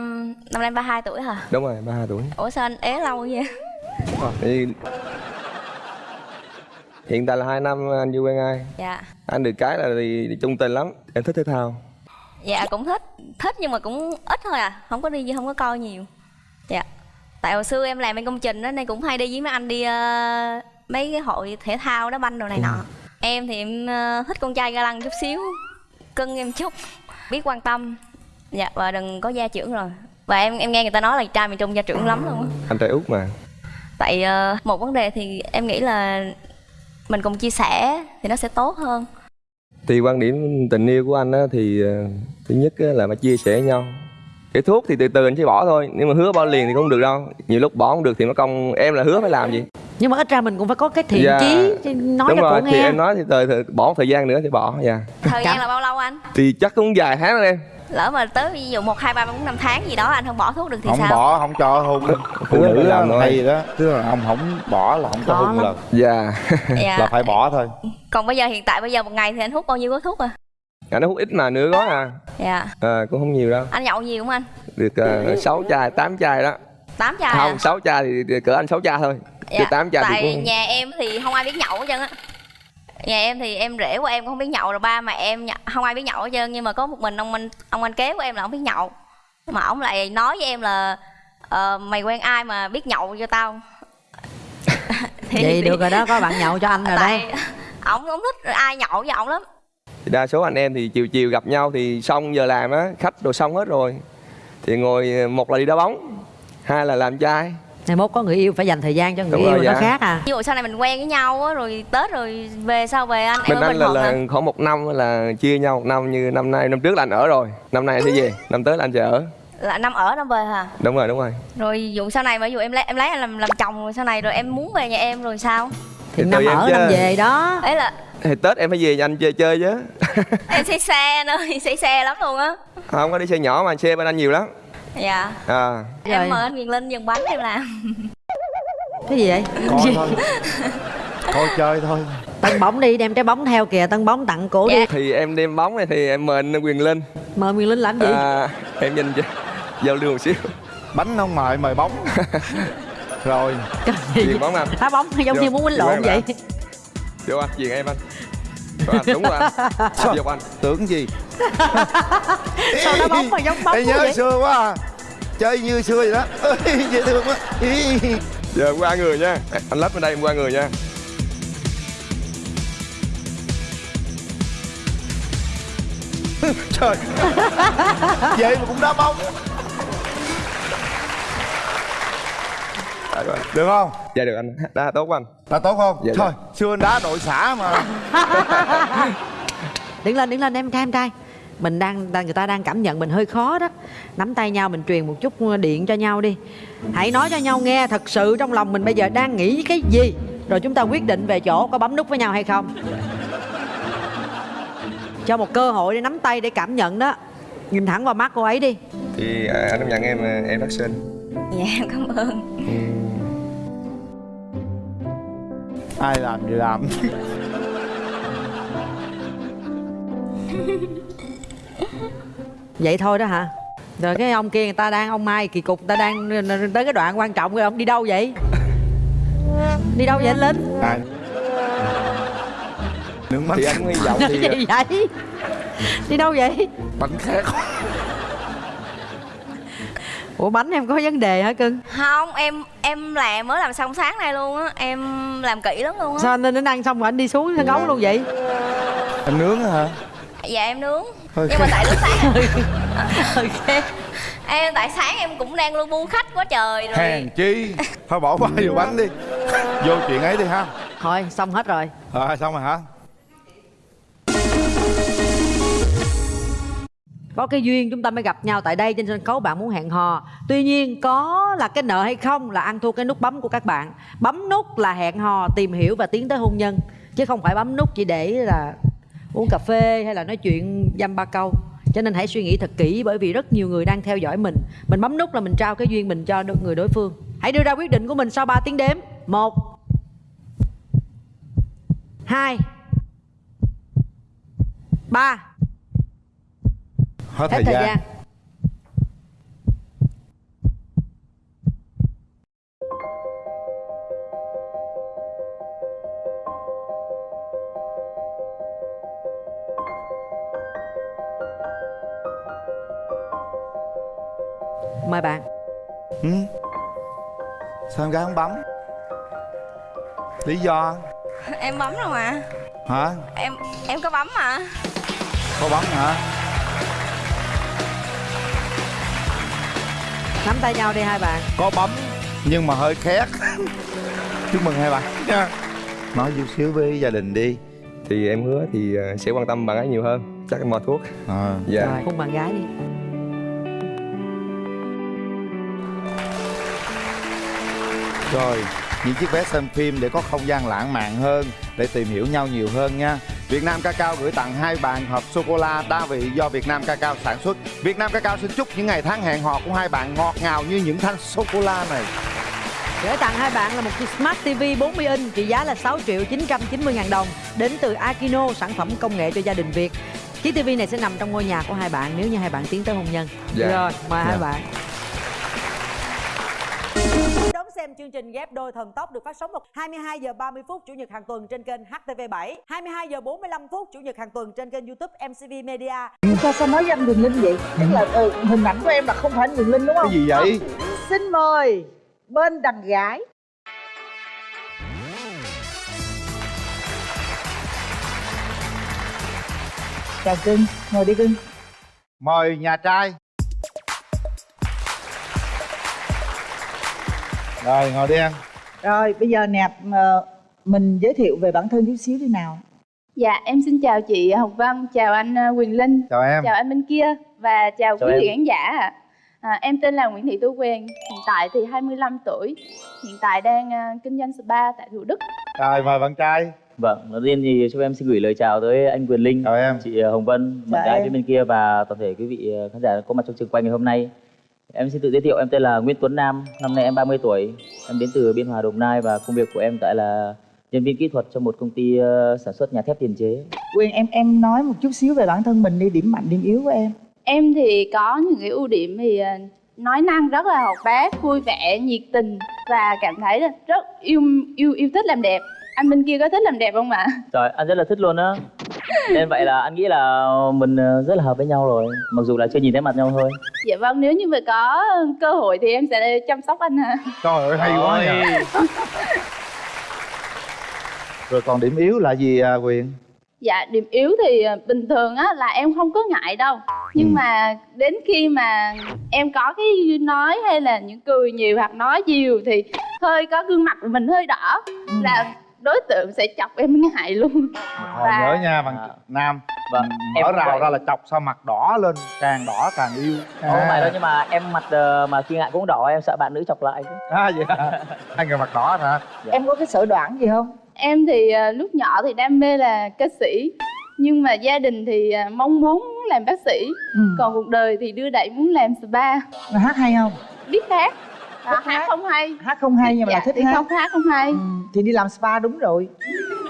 năm nay 32 tuổi hả? Đúng rồi ba tuổi. Ủa sao anh ế lâu vậy? Thì hiện tại là hai năm anh chưa quen ai. Dạ. Anh được cái là thì, trung tình lắm. Em thích thể thao. Dạ cũng thích. Thích nhưng mà cũng ít thôi à. Không có đi không có coi nhiều. Dạ. Tại hồi xưa em làm bên công trình đó nên cũng hay đi với mấy anh đi ờ, mấy cái hội thể thao đá banh đồ này nọ em thì em ờ, thích con trai ga lăng chút xíu cưng em chút biết quan tâm. Dạ và đừng có gia trưởng rồi. Và em em nghe người ta nói là trai miền trung gia trưởng lắm luôn á. Anh trai út mà. Tại ờ, một vấn đề thì em nghĩ là mình cùng chia sẻ thì nó sẽ tốt hơn. Thì quan điểm tình yêu của anh á thì ờ, thứ nhất á là phải chia sẻ nhau. Cái thuốc thì từ từ anh sẽ bỏ thôi nếu mà hứa bỏ liền thì cũng không được đâu. Nhiều lúc bỏ không được thì nó công em là hứa phải làm gì nhưng mà ít ra mình cũng phải có cái thiện Dạ. chí nói đúng cho rồi thì nghe. em nói thì thời, thời bỏ một thời gian nữa thì bỏ dạ. Thời gian là bao lâu anh? Thì chắc cũng vài tháng rồi em. Lỡ mà tới ví dụ một hai ba bốn năm tháng gì đó anh không bỏ thuốc được thì không sao? bỏ không cho hôn phụ nữ làm hay gì đó. Tức là ông không bỏ là không cho hôn là dạ. Dạ. là phải bỏ thôi. Còn bây giờ hiện tại bây giờ một ngày thì anh hút bao nhiêu gói thuốc à? Anh nó hút ít mà nửa gói à. Dạ. À, cũng không nhiều đâu. Anh nhậu nhiều không anh? Được uh, 6 chai 8 chai đó tám chai không à? 6 chai thì, thì cỡ anh 6 chai thôi. Chứ 8 chai thì tại cũng nhà em thì không ai biết nhậu hết trơn á. Nhà em thì em rể của em cũng không biết nhậu rồi ba mẹ em không ai biết nhậu hết trơn nhưng mà có một mình ông anh ông anh kế của em là không biết nhậu. Mà ông lại nói với em là ờ, mày quen ai mà biết nhậu cho tao? [laughs] Thì- vậy thì- được rồi đó có bạn nhậu cho anh rồi đó. tại ổng không thích ai nhậu với ổng lắm. Thì đa số anh em thì chiều chiều gặp nhau thì xong giờ làm á khách đồ xong hết rồi. Thì ngồi một là đi đá bóng hai là làm trai. Ngày mốt có người yêu phải dành thời gian cho người Đúng yêu rồi, nó dạ. khác à. Ví dụ sau này mình quen với nhau á rồi tết rồi về sau về anh bên em ở anh là, là hả? khoảng một năm là chia nhau một năm như năm nay năm trước là anh ở rồi. Năm nay anh sẽ về năm tới là anh sẽ ở. Là năm ở năm về hả? Đúng rồi đúng rồi. Rồi dụ sau này mà ví dụ em lấy em lấy anh làm làm chồng rồi sau này rồi em muốn về nhà em rồi sao? Thì Thì năm ở năm về đó. Ấy là thì tết em phải về nhà anh chơi chơi chứ. Em say xe nữa [laughs] say xe lắm luôn á. Không có đi xe nhỏ mà xe bên anh nhiều lắm dạ. À. Rồi. em mời anh Quyền Linh dừng bánh em làm. [laughs] Cái gì vậy? Coi thôi. Coi chơi thôi. Tân bóng đi đem trái bóng theo kìa tân bóng tặng cổ Dạ. đi thì em đem bóng này thì em mời anh quyền linh. Mời Nguyên Linh làm gì? À, em nhìn cho- giao lưu một xíu. Bánh không mời mời bóng. [laughs] Rồi. Chuyền bóng anh. Đá bóng giống Vô, như muốn quýnh vô lộn vậy. Vô anh chuyền em anh Anh đúng rồi anh. [laughs] Vô anh? Tưởng gì? [laughs] Sao đá bóng mà giống bóng Ê, nhớ vậy? xưa quá à. Chơi như xưa vậy đó. [laughs] Ê, dễ thương quá. Ý. giờ em qua người nha. Anh lắp bên đây em qua người nha. Trời. Vậy mà cũng đá bóng được không? Dạ được anh. Đá tốt anh. Là tốt không? Dạ, thôi xưa anh đá đội xã mà. [laughs] Đứng lên đứng lên em trai em trai. Mình đang người ta đang cảm nhận mình hơi khó đó. Nắm tay nhau mình truyền một chút điện cho nhau đi. Hãy nói cho nhau nghe thật sự trong lòng mình bây giờ đang nghĩ cái gì. Rồi chúng ta quyết định về chỗ có bấm nút với nhau hay không. Cho một cơ hội để nắm tay để cảm nhận đó. Nhìn thẳng vào mắt cô ấy đi. Thì à, anh công nhận em à, em rất xinh. Dạ em cảm ơn ai làm gì làm. [laughs] Vậy thôi đó hả? Rồi cái ông kia người ta đang ông mai kỳ cục người ta đang tới cái đoạn quan trọng rồi ông đi đâu vậy? Đi đâu vậy anh linh ai? Nước mắt thì anh hy vọng thì gì [laughs] vậy đi đâu vậy? Bánh khác ủa bánh em có vấn đề hả cưng? Không em em làm mới làm xong sáng nay luôn á. Em làm kỹ lắm luôn á. Sao anh đến ăn xong rồi anh đi xuống sân khấu luôn vậy? Em nướng hả? Dạ em nướng. Hơi nhưng mà tại lúc sáng [laughs] ok. Em tại sáng em cũng đang lu bu khách quá trời rồi. Hèn chi. Thôi bỏ qua [laughs] vô bánh đi. Vô chuyện ấy đi ha. Thôi xong hết rồi. Rồi xong rồi hả có cái duyên chúng ta mới gặp nhau tại đây trên sân khấu bạn muốn hẹn hò. Tuy nhiên, có là cái nợ hay không là ăn thua cái nút bấm của các bạn. Bấm nút là hẹn hò, tìm hiểu và tiến tới hôn nhân. Chứ không phải bấm nút chỉ để là uống cà phê hay là nói chuyện dăm ba câu. Cho nên hãy suy nghĩ thật kỹ, bởi vì rất nhiều người đang theo dõi mình. Mình bấm nút là mình trao cái duyên mình cho được người đối phương. Hãy đưa ra quyết định của mình sau 3 tiếng đếm. Một, hai, ba hết, hết thời gian. mời bạn. Ừ. sao em gái không bấm? Lý do? Em bấm rồi mà? Hả? Em em có bấm mà. Có bấm hả nắm tay nhau đi hai bạn. Có bấm nhưng mà hơi khét. [laughs] Chúc mừng hai bạn. Nha nói chút xíu với gia đình đi. Thì em hứa thì ờ, sẽ quan tâm bạn ấy nhiều hơn. Chắc em mò thuốc. À. dạ. Rồi hôn bạn gái đi. Rồi, những chiếc vé xem phim để có không gian lãng mạn hơn Để tìm hiểu nhau nhiều hơn nha Việt Nam Cacao gửi tặng hai bạn hộp sô-cô-la đa vị do Việt Nam Cacao sản xuất Việt Nam Cacao xin chúc những ngày tháng hẹn hò của hai bạn ngọt ngào như những thanh sô-cô-la này Gửi tặng hai bạn là một chiếc Smart TV 40 inch trị giá là 6 triệu 990 ngàn đồng đến từ Akino, sản phẩm công nghệ cho gia đình Việt. Chiếc TV này sẽ nằm trong ngôi nhà của hai bạn nếu như hai bạn tiến tới hôn nhân. Dạ. Rồi, mời hai Dạ. bạn. Xem chương trình ghép đôi thần tốc được phát sóng vào 22 giờ 30 phút chủ nhật hàng tuần trên kênh HTV7, 22 giờ 45 phút chủ nhật hàng tuần trên kênh YouTube MCV Media. sao sao nói với anh Quyền Linh vậy? Tức là ừ, hình ảnh của em là không phải anh Quyền Linh đúng không? Cái gì vậy? xin mời bên đàn gái. Chào cưng ngồi đi cưng. Mời nhà trai Rồi, ngồi đi em rồi bây giờ nè ờ, mình giới thiệu về bản thân chút xíu đi nào Dạ, em xin chào chị Hồng Vân, chào anh ờ, Quyền Linh, Chào em chào anh bên kia và chào, Chào quý vị khán giả ạ. À, em tên là Nguyễn Thị Tu Quyền, hiện tại thì 25 tuổi, hiện tại đang ờ, kinh doanh spa tại Thủ Đức. Rồi, mời bạn trai Vâng, đầu tiên thì cho em xin gửi lời chào tới anh Quyền Linh, chào em. chị Hồng Vân, bạn gái bên kia và toàn thể quý vị khán giả có mặt trong trường quay ngày hôm nay. Em xin tự giới thiệu, em tên là Nguyễn Tuấn Nam, năm nay em 30 tuổi, em đến từ Biên Hòa Đồng Nai và công việc của em tại là nhân viên kỹ thuật cho một công ty ờ, sản xuất nhà thép tiền chế. Quyền em em nói một chút xíu về bản thân mình đi điểm mạnh điểm yếu của em Em thì có những cái ưu điểm thì ờ, nói năng rất là hoạt bát, vui vẻ, nhiệt tình và cảm thấy là rất yêu yêu yêu thích làm đẹp. Anh bên kia có thích làm đẹp không ạ? Trời, anh rất là thích luôn á. Nên vậy là anh nghĩ là mình ờ, rất là hợp với nhau rồi, mặc dù là chưa nhìn thấy mặt nhau thôi. Dạ vâng, nếu như mà có cơ hội thì em sẽ chăm sóc anh ạ. Trời ơi, hay quá nhỉ [laughs] Rồi còn điểm yếu là gì à, Quyền? Dạ điểm yếu thì ờ, bình thường á là em không có ngại đâu Nhưng Ừ. mà đến khi mà em có cái nói hay là những cười nhiều hoặc nói nhiều Thì hơi có gương mặt của mình hơi đỏ Là đối tượng sẽ chọc em ngại luôn Thôi nhớ nha bạn Nam Vâng, Mở rào vậy. ra là chọc sao mặt đỏ lên Càng đỏ càng yêu Không phải đâu nhưng mà em mặt ờ, mà khi ngại cũng đỏ em sợ bạn nữ chọc lại chứ. À vậy hả? Hai người mặt đỏ hả? em có cái sở đoản gì không Em thì ờ, lúc nhỏ thì đam mê là ca sĩ Nhưng mà gia đình thì ờ, mong muốn làm bác sĩ Ừ. Còn cuộc đời thì đưa đẩy muốn làm spa Mà hát hay không Biết hát à, Hát không hay. Hát không hay nhưng mà dạ, là thích thì hát. không hát không hay. Ừ, thì đi làm spa đúng rồi.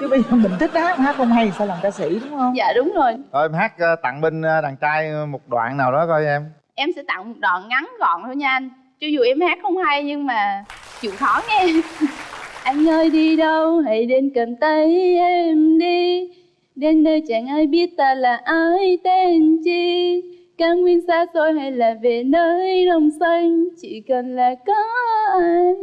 Chứ bây giờ mình thích hát hát không hay thì sao làm ca sĩ đúng không? Dạ đúng rồi. Rồi em hát ờ, tặng bên ờ, đàn trai một đoạn nào đó coi em. Em sẽ tặng một đoạn ngắn gọn thôi nha anh. Cho dù em hát không hay nhưng mà chịu khó nghe. [laughs] Anh ơi đi đâu? Hãy đến cầm tay em đi. Đến nơi chẳng ai biết ta là ai tên chi Cao nguyên xa xôi hay là về nơi đồng xanh Chỉ cần là có anh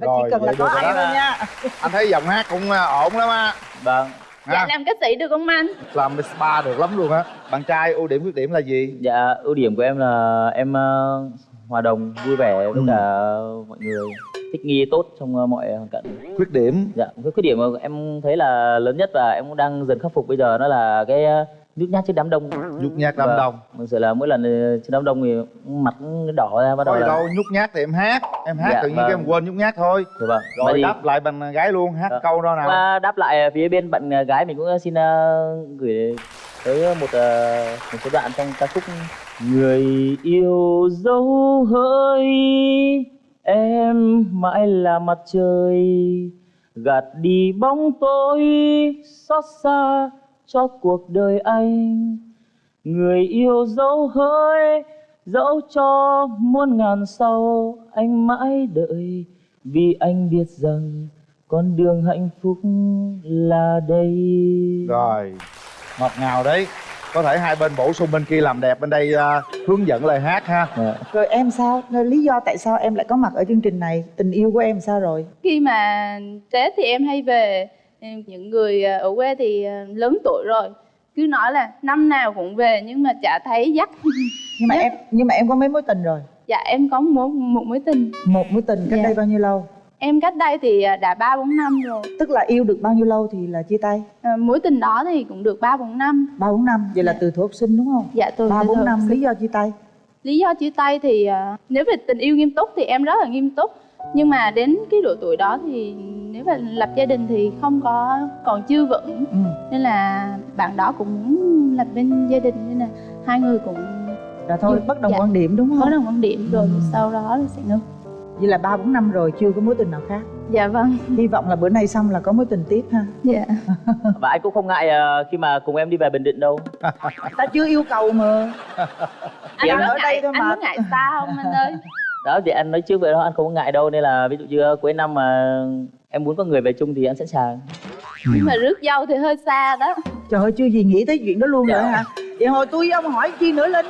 Rồi, chỉ cần là có anh thôi nha Anh thấy giọng hát cũng ờ, ổn lắm á Vâng. Dạ Ha? làm ca sĩ được không anh? Làm spa được lắm luôn á Bạn trai ưu điểm khuyết điểm là gì? Dạ, ưu điểm của em là em ờ, hòa đồng, vui vẻ với Ừ. cả mọi người, thích nghi tốt trong ờ, mọi hoàn cảnh. Khuyết điểm Dạ, cái khuyết điểm mà em thấy là lớn nhất và em cũng đang dần khắc phục bây giờ đó là cái ờ, nhút nhát trước đám đông nhút nhát đám Vâng. đông thực sự là mỗi lần ờ, trước đám đông thì mặt đỏ ra bắt đầu là đâu nhút nhát thì em hát em hát Dạ, tự nhiên vâng. em quên nhút nhát thôi Dạ vâng. rồi thì- đáp lại bằng gái luôn hát Dạ. câu đó nào Và đáp lại phía bên bạn ờ, gái mình cũng xin ờ, gửi tới một ờ, một số đoạn trong ca khúc người yêu dấu hỡi em mãi là mặt trời gạt đi bóng tối xót xa cho cuộc đời anh. Người yêu dấu hỡi dẫu cho muôn ngàn sau anh mãi đợi vì anh biết rằng con đường hạnh phúc là đây. Rồi ngọt ngào đấy. Có thể hai bên bổ sung bên kia làm đẹp bên đây à, hướng dẫn lời hát ha. Rồi em sao? Rồi lý do tại sao em lại có mặt ở chương trình này? Tình yêu của em sao rồi? Khi mà tết thì em hay về những người ờ, ở quê thì ờ, lớn tuổi rồi. Cứ nói là năm nào cũng về nhưng mà chả thấy dắt. [laughs] Nhưng mà em nhưng mà em có mấy mối tình rồi? Dạ em có một một mối tình. Một mối tình cách Dạ. đây bao nhiêu lâu? Em cách đây thì ờ, đã ba bốn năm rồi. Tức là yêu được bao nhiêu lâu thì là chia tay? Ờ, mối tình đó thì cũng được ba bốn năm. Ba bốn năm. Vậy là từ thuở học sinh đúng không? Dạ tôi ba từ bốn năm lý do chia tay? Lý do chia tay thì nếu về tình yêu nghiêm túc thì em rất là nghiêm túc nhưng mà đến cái độ tuổi đó thì nếu mà lập gia đình thì không có còn chưa vững ừ. nên là bạn đó cũng muốn lập bên gia đình nên là hai người cũng rồi thôi Dạ. bất đồng Dạ. quan điểm đúng bất không đồng quan điểm rồi Ừ. sau đó là sẽ ngưng vậy là ba bốn năm rồi chưa có mối tình nào khác dạ vâng hy vọng là bữa nay xong là có mối tình tiếp ha dạ [laughs] và anh cũng không ngại ờ, khi mà cùng em đi về bình định đâu ta chưa yêu cầu mà anh Em có ở đây ngại thôi anh mà. có ngại xa không anh ơi [laughs] đó thì anh nói trước vậy đó anh không có ngại đâu nên là ví dụ như cuối năm mà em muốn có người về chung thì anh sẵn sàng. Nhưng mà rước dâu thì hơi xa đó. Trời ơi chưa gì nghĩ tới chuyện đó luôn Dạ. rồi hả? Vậy hồi tôi với ông hỏi chi nữa linh?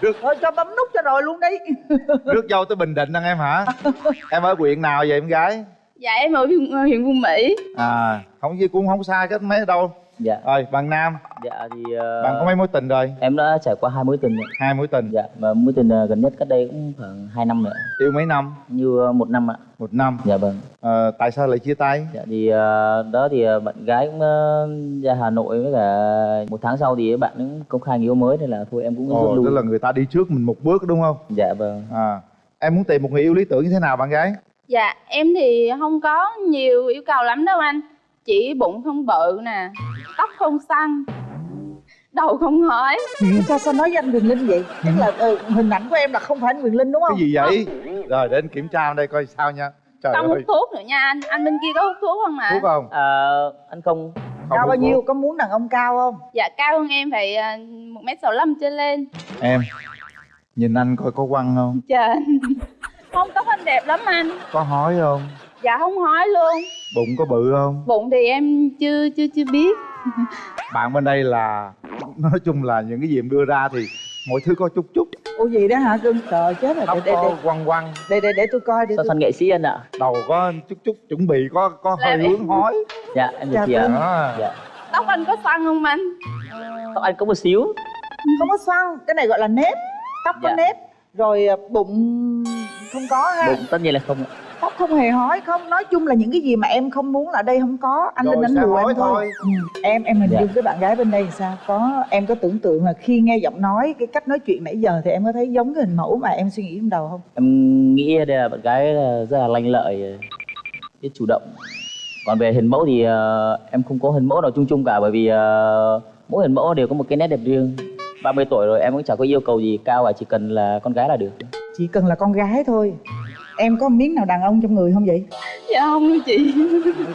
Được thôi cho bấm nút cho rồi luôn đi. [laughs] Rước dâu tới bình định anh em hả? [laughs] Em ở huyện nào vậy em gái? Dạ em ở huyện, huyện Phú Mỹ. À không gì cũng không xa cách mấy đâu dạ. Rồi bạn nam. Dạ thì ờ, bạn có mấy mối tình rồi? em đã trải qua hai mối tình rồi. hai mối tình. Dạ và mối tình ờ, gần nhất cách đây cũng khoảng 2 năm nữa yêu mấy năm? Như ờ, một năm ạ. Một năm. Dạ vâng. Ờ, tại sao lại chia tay? Dạ thì ờ, đó thì ờ, bạn gái cũng ờ, ra Hà Nội với cả một tháng sau thì bạn cũng công khai người yêu mới nên là thôi em cũng ồ lui tức là người ta đi trước mình một bước đúng không? Dạ vâng. À em muốn tìm một người yêu lý tưởng như thế nào bạn gái? Dạ em thì không có nhiều yêu cầu lắm đâu anh chỉ bụng không bự nè tóc không xăn đầu không hói sao sao nói với anh Quyền Linh vậy? Chắc là ừ, hình ảnh của em là không phải anh Quyền Linh đúng không? Cái gì vậy? Rồi để anh kiểm tra đây coi sao nha. Trời không hút thuốc nữa nha anh anh bên kia có hút thuốc không ạ? Thuốc không? Ờ, anh không. Cao bao nhiêu có muốn đàn ông cao không? Dạ cao hơn em phải à, một mét sáu trở lên. Em nhìn anh coi có quăng không? Dạ không có anh đẹp lắm anh. Có hói không dạ không hói luôn. Bụng có bự không? Bụng thì em chưa chưa chưa biết. [laughs] Bạn bên đây là nói chung là những cái gì em đưa ra thì mọi thứ có chút chút. Ủa gì đó hả? Cưng trời chết rồi. Tóc để để có để. quăng quăng. Để để, để tôi coi để so tôi... sánh nghệ sĩ anh ạ? Đầu có chút chút chuẩn bị có có hơi em- hướng hói. Dạ em Dạ được chị ạ. vâng. đó dạ. Tóc anh có xoăn không anh? Tóc anh có một xíu. Không có xoăn cái này gọi là nếp. Tóc có Dạ. nếp rồi à, bụng không có ha. Bụng tất nhiên là không ạ tóc không hề hói không nói chung là những cái gì mà em không muốn là đây không có. Anh linh đánh lùa em thôi, thôi. Ừ. em em hình Dạ. dung cái bạn gái bên đây thì sao? Có em có tưởng tượng là khi nghe giọng nói cái cách nói chuyện nãy giờ thì em có thấy giống cái hình mẫu mà em suy nghĩ trong đầu không? Em nghĩ đây là bạn gái là rất là lanh lợi biết chủ động. Còn về hình mẫu thì ờ, em không có hình mẫu nào chung chung cả bởi vì ờ, mỗi hình mẫu đều có một cái nét đẹp riêng. 30 tuổi rồi em cũng chẳng có yêu cầu gì cao và chỉ cần là con gái là được. Chỉ cần là con gái thôi em có miếng nào đàn ông trong người không vậy? Dạ không đâu chị.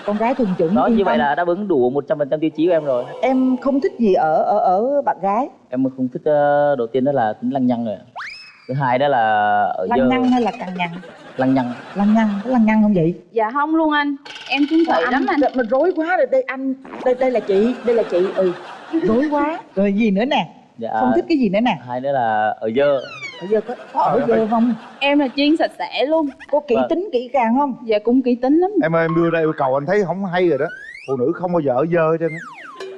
Con gái thuần chủng đó như vậy là đáp ứng đủ 100% tiêu chí của em rồi. Em không thích gì ở ở ở bạn gái. Em không thích ờ, đầu tiên đó là tính lăng nhăng rồi. Thứ hai đó là ở lăng giờ nhăng hay là cằn nhằn lăng nhăng. Lăng nhăng có lăng nhăng không vậy? Dạ không luôn anh. Em chứng Trời, thủy lắm anh mình rối quá rồi đây anh đây đây là chị đây là chị ừ. Rối quá. Rồi gì nữa nè? Dạ, không thích cái gì nữa nè? Hai nữa là ở giờ bây giờ có, có ở giờ không? Em là chuyên sạch sẽ luôn. Có kỹ Vâng. tính kỹ càng không? Dạ cũng kỹ tính lắm. Em ơi em đưa ra yêu cầu anh thấy không hay rồi đó. Phụ nữ không bao giờ ở dơ trên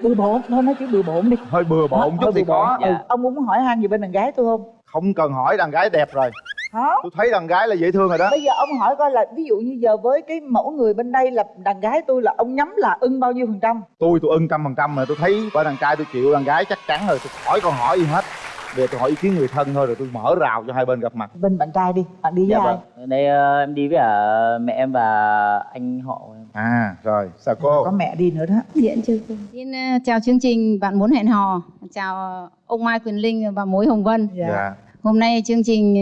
bừa bộn thôi nói chữ bừa bộn đi. Hơi bừa bộn chút thì có. Ừ. Dạ. ông muốn hỏi han gì bên đàn gái tôi không? Không cần hỏi đàn gái đẹp rồi. Hả? tôi thấy đàn gái là dễ thương rồi đó. Bây giờ ông hỏi coi là ví dụ như giờ với cái mẫu người bên đây là đàn gái tôi là ông nhắm là ưng bao nhiêu phần trăm? Tôi tôi ưng trăm phần trăm mà tôi thấy bởi đàn trai tôi chịu đàn gái chắc chắn rồi. Tôi khỏi còn hỏi gì hết bây giờ tôi hỏi ý kiến người thân thôi rồi tôi mở rào cho hai bên gặp mặt. Bên bạn trai đi bạn đi với dạ ai? vâng. Đây ờ, em đi với cả mẹ em và anh họ. Em à rồi sao cô? Có mẹ đi nữa đó. Diện chưa cô? Xin ờ, chào chương trình Bạn muốn hẹn hò. Chào ông Mai Quyền Linh và mối Hồng Vân. Dạ. Hôm nay chương trình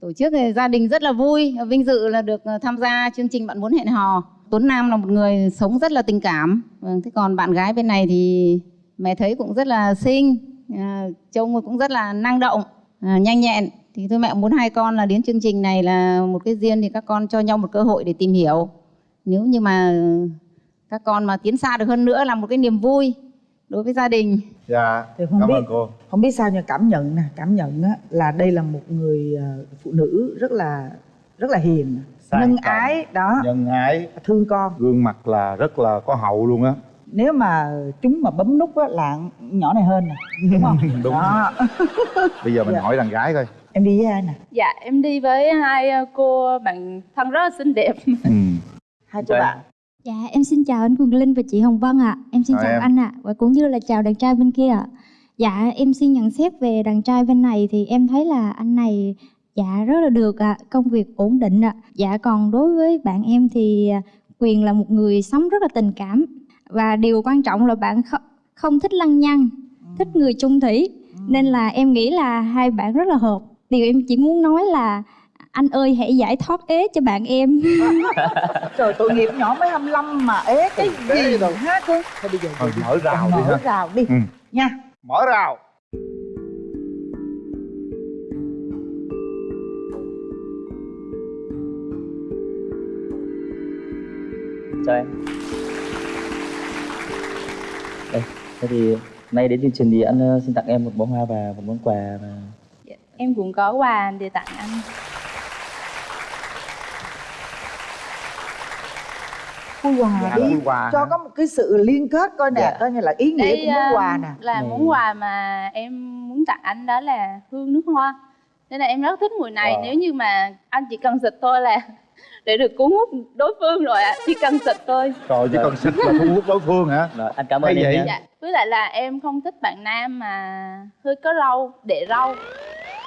tổ chức gia đình rất là vui Vinh dự là được tham gia chương trình Bạn muốn hẹn hò. Tuấn Nam là một người sống rất là tình cảm. Vâng, Thế còn bạn gái bên này thì mẹ thấy cũng rất là xinh à, Trông cũng rất là năng động, à, nhanh nhẹn. Thì tôi mẹ muốn hai con là đến chương trình này là một cái duyên Thì các con cho nhau một cơ hội để tìm hiểu. Nếu như mà các con mà tiến xa được hơn nữa là một cái niềm vui đối với gia đình. Dạ Thì không cảm biết ơn cô. không biết sao nhưng cảm nhận nè cảm nhận á, là đây là một người ờ, phụ nữ rất là rất là hiền Sang nhân trọng, ái đó. nhân ái. Thương con. Gương mặt là rất là có hậu luôn á nếu mà chúng mà bấm nút á là nhỏ này hơn nè đúng không? [laughs] Đúng. Đó. [laughs] Bây giờ mình Dạ. hỏi đàn gái coi. Em đi với ai nè? Dạ em đi với hai ờ, cô bạn thân rất là xinh đẹp. [laughs] Hai cô bạn. Dạ em xin chào anh Quỳnh Linh và chị Hồng Vân ạ. Em xin Chào chào em. anh ạ. Và cũng như là chào đàn trai bên kia ạ. Dạ em xin nhận xét về đàn trai bên này Thì em thấy là anh này Dạ rất là được ạ. Công việc ổn định ạ. Dạ còn đối với bạn em thì à, Quyền là một người sống rất là tình cảm Và điều quan trọng là bạn không thích lăng nhăng Thích người chung thủy. Nên là em nghĩ là hai bạn rất là hợp. Điều em chỉ muốn nói là anh ơi hãy giải thoát ế cho bạn em. [laughs] Trời tội nghiệp nhỏ mới 25 mà ế cái gì rồi ha cô thôi bây giờ thôi mở rào đi mở rào đi. Ừ. nha. Mở rào. Chào em thế thì nay đến chương trình thì anh ờ, xin tặng em một bó hoa và một món quà và Em cũng có quà để tặng anh khui quà Dạ, đi quà cho hả? có một cái sự liên kết coi nè Dạ. coi như là ý nghĩa Đây, của món ờ, quà nè là Này. món quà mà em muốn tặng anh đó là hương nước hoa nên là em rất thích mùi này Wow. nếu như mà anh chỉ cần xịt thôi là để được cuốn hút đối phương rồi ạ. Chỉ cần xịt thôi. Trời chỉ cần xịt là thu hút đối phương hả? Rồi, anh cảm Hay ơn em vậy? dạ với lại là em không thích bạn nam mà hơi có râu để râu.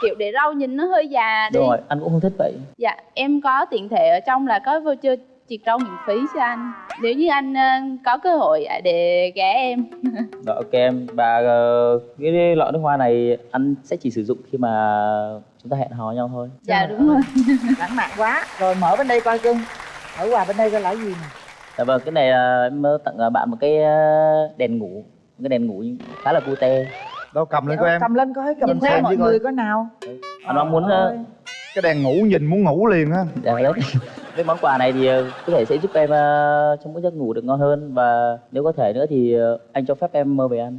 Kiểu để râu nhìn nó hơi già đi. Đúng rồi anh cũng không thích vậy. Dạ em có tiện thể ở trong là có voucher triệt râu miễn phí cho anh. Nếu như anh ờ, có cơ hội ạ, để ghé em. Rồi [laughs] ok em. Và ờ, cái lọ nước hoa này anh sẽ chỉ sử dụng khi mà chúng ta hẹn hò nhau thôi. dạ đúng rồi. [laughs] Lãng mạn quá. Rồi mở bên đây coi cưng. Mở quà bên đây coi là gì nè Dạ vâng cái này là em tặng ờ, bạn một cái ờ, đèn ngủ, một cái đèn ngủ khá là cute. đâu cầm lên coi em. cầm lên coi cầm Nhìn theo xem mọi người coi nào. Anh mong muốn ờ, cái đèn ngủ nhìn muốn ngủ liền á. Dạ đấy. Cái món quà này thì ờ, có thể sẽ giúp em ờ, trong một giấc ngủ được ngon hơn và nếu có thể nữa thì ờ, anh cho phép em mơ về anh.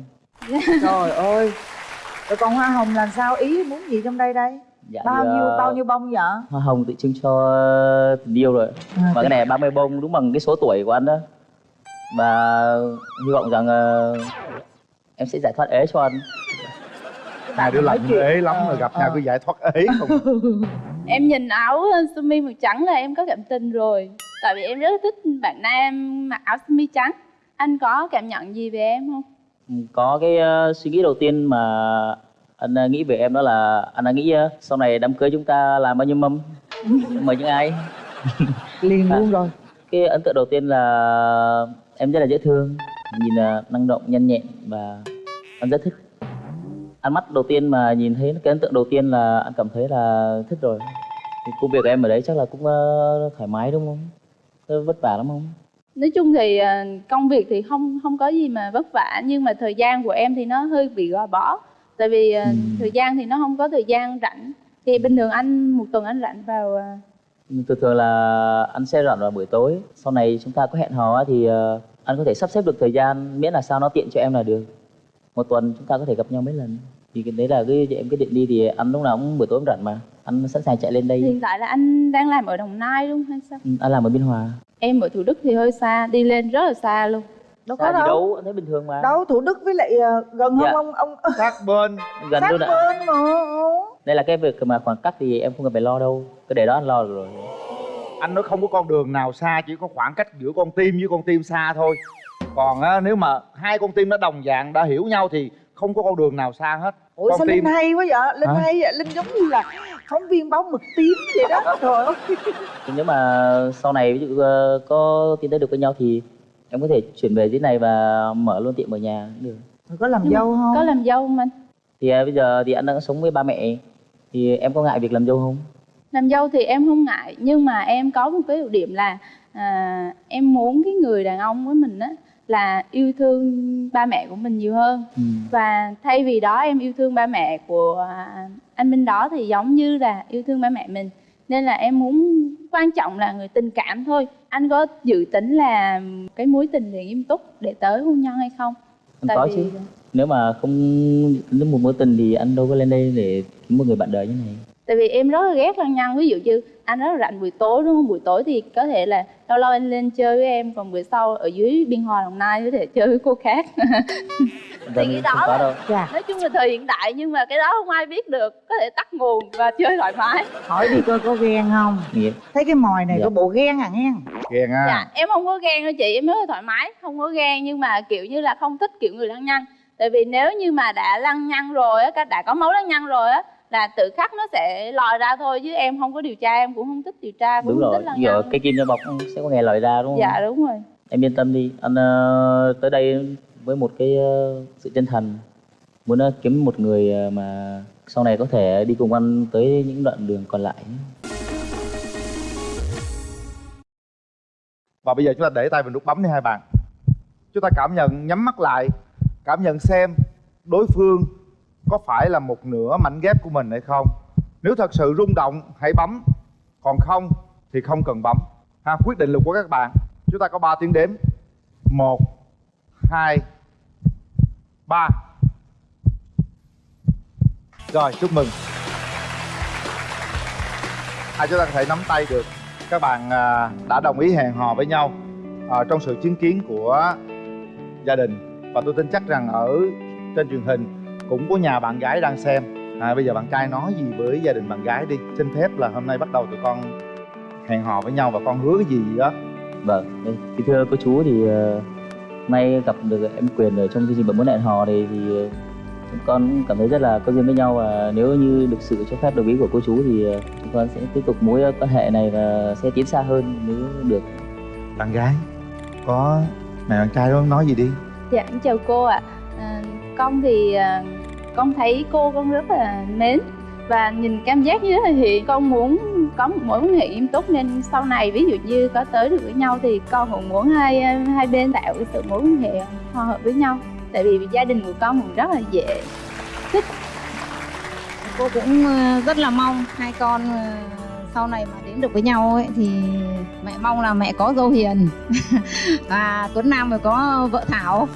[laughs] trời ơi rồi còn hoa hồng làm sao ý muốn gì trong đây đây Dạ, bao thì, nhiêu ờ, bao nhiêu bông vậy Hoa hồng tự trưng cho tình yêu rồi. À, và cái này 30 bông đúng bằng cái số tuổi của anh đó. Và hy vọng rằng ờ, em sẽ giải thoát ế cho anh. hai đứa lạnh ế lắm Ờ, rồi gặp ờ. nhau cứ giải thoát ế không [laughs] em nhìn áo sơ mi màu trắng là em có cảm tình rồi. Tại vì em rất thích bạn nam mặc áo sơ mi trắng. Anh có cảm nhận gì về em không? Ừ, có cái ờ, suy nghĩ đầu tiên mà anh ờ, nghĩ về em đó là anh đã nghĩ ờ, sau này đám cưới chúng ta làm bao nhiêu mâm? [laughs] Mời những ai? [laughs] Liền luôn rồi. Cái ấn tượng đầu tiên là em rất là dễ thương nhìn là năng động nhanh nhẹn và anh rất thích ăn mắt đầu tiên mà nhìn thấy cái ấn tượng đầu tiên là anh cảm thấy là thích rồi. Thì công việc em ở đấy chắc là cũng ờ, thoải mái đúng không? Có vất vả lắm không? Nói chung thì ờ, công việc thì không không có gì mà vất vả nhưng mà thời gian của em thì nó hơi bị gò bó. Tại vì ờ, thời gian thì nó không có thời gian rảnh. Thì bình thường anh một tuần anh rảnh vào ờ, thường thường là anh sẽ rảnh vào buổi tối. Sau này chúng ta có hẹn hò thì ờ, anh có thể sắp xếp được thời gian miễn là sao nó tiện cho em là được. Một tuần chúng ta có thể gặp nhau mấy lần thì cái đấy là cái em quyết định đi thì anh lúc nào cũng buổi tối rảnh mà. Anh sẵn sàng chạy lên đây. Hiện tại là anh đang làm ở đồng nai luôn hay sao? Ừ, anh làm ở biên hòa. Em ở thủ đức thì hơi xa đi lên rất là xa luôn. Đâu có đâu. đâu anh thấy bình thường mà. Đâu thủ đức với lại ờ, gần Dạ. không ông ông sát bên. [laughs] Gần sát luôn ạ. bên mà. Đây là cái việc mà khoảng cách thì em không cần phải lo đâu. Cứ để đó anh lo được rồi. Anh nói không có con đường nào xa chỉ có khoảng cách giữa con tim với con tim xa thôi. Còn á, nếu mà hai con tim nó đồng dạng đã hiểu nhau thì không có con đường nào xa hết ủa sao linh hay quá vậy? Linh Hả? hay vậy? Linh giống như là phóng viên báo mực tím vậy đó trời ơi. Nếu mà sau này ví dụ ờ, có tiến tới được với nhau thì em có thể chuyển về dưới này và mở luôn tiệm ở nhà cũng được. Có làm Nhưng dâu không? có làm dâu không anh? Thì à, bây giờ thì anh đang sống với ba mẹ thì em có ngại việc làm dâu không? Làm dâu thì em không ngại nhưng mà em có một cái ưu điểm là à, em muốn cái người đàn ông với mình á là yêu thương ba mẹ của mình nhiều hơn. Và thay vì đó em yêu thương ba mẹ của à, anh Minh đó thì giống như là yêu thương ba mẹ mình. Nên là em muốn quan trọng là người tình cảm thôi. Anh có dự tính là cái mối tình thì nghiêm túc để tới hôn nhân hay không? Anh có chứ. Nếu mà không nếu một mối tình thì anh đâu có lên đây để kiếm một người bạn đời như này tại vì em rất là ghét lăng nhăng ví dụ như anh rất là rảnh buổi tối đúng không? Buổi tối thì có thể là lâu lâu anh lên chơi với em. Còn bữa sau ở dưới biên hòa đồng nai có thể chơi với cô khác. [laughs] Thì cái đó là, nói chung là thời hiện đại nhưng mà cái đó không ai biết được. Có thể tắt nguồn và chơi thoải mái. Hỏi đi coi có ghen không? Nghiệt. thấy cái mồi này Dạ. có bộ ghen à nghe ghen à dạ em không có ghen đâu chị. Em rất là thoải mái không có ghen nhưng mà kiểu như là không thích kiểu người lăng nhăng tại vì nếu như mà đã lăng nhăng rồi á đã có máu lăng nhăng rồi á là tự khắc nó sẽ lòi ra thôi chứ em không có điều tra em cũng không thích điều tra cũng đúng không rồi thích giờ cây kim cho bọc sẽ có ngày lời ra đúng không? Dạ đúng rồi. Em yên tâm đi. Anh ờ, tới đây với một cái ờ, sự chân thành. Muốn ờ, kiếm một người ờ, mà sau này có thể đi cùng anh tới những đoạn đường còn lại và bây giờ chúng ta để tay vào nút bấm đi hai bạn. Chúng ta cảm nhận nhắm mắt lại cảm nhận xem đối phương có phải là một nửa mảnh ghép của mình hay không? Nếu thật sự rung động, hãy bấm. Còn không thì không cần bấm. Ha, quyết định lực của các bạn. Chúng ta có 3 tiếng đếm. Một, hai, ba. Rồi, chúc mừng. Hai chúng ta có thể nắm tay được. Các bạn à, đã đồng ý hẹn hò với nhau à, trong sự chứng kiến của gia đình. Và tôi tin chắc rằng ở trên truyền hình cũng có nhà bạn gái đang xem. À, bây giờ bạn trai nói gì với gia đình bạn gái đi. Xin phép là hôm nay bắt đầu tụi con hẹn hò với nhau và con hứa cái gì đó? Vâng thì thưa cô chú thì ờ, nay gặp được em quyền ở trong chương trình bấm muốn hẹn hò này thì chúng con cũng cảm thấy rất là có duyên với nhau. Và nếu như được sự cho phép đồng ý của cô chú thì chúng con sẽ tiếp tục mối quan hệ này và sẽ tiến xa hơn nếu được. Bạn gái có mẹ bạn trai đó nói gì đi? Dạ, em chào cô ạ. À, con thì à, con thấy cô con rất là mến và nhìn cảm giác như là hiền. Con muốn có một mối quan hệ nghiêm túc nên sau này ví dụ như có tới được với nhau thì con cũng muốn hai hai bên tạo cái sự mối quan hệ hòa hợp với nhau. Tại vì gia đình của con cũng rất là dễ thích. cô cũng ờ, rất là mong hai con ờ, sau này mà đến được với nhau ấy thì mẹ mong là mẹ có dâu hiền [laughs] và Tuấn Nam phải có vợ Thảo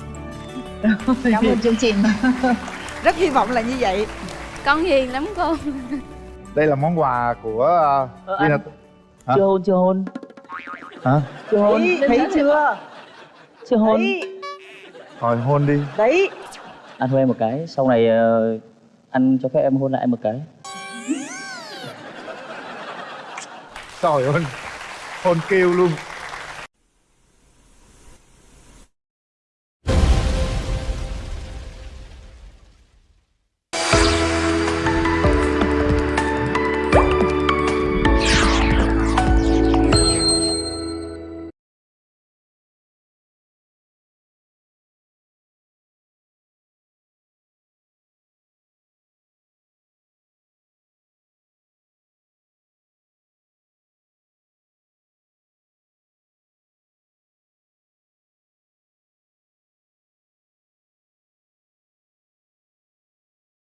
cảm ơn chương trình [laughs] rất hy vọng là như vậy. Con hiền lắm cô. đây là món quà của Ờ, Tina- anh- Hả? chưa hôn chưa hôn. Hả? Chưa hôn. Thấy, thấy chưa? Chưa hôn. Thôi hôn đi. Đấy. Anh hôn em một cái sau này ờ, anh cho phép em hôn lại em một cái. Trời ơi hôn kêu luôn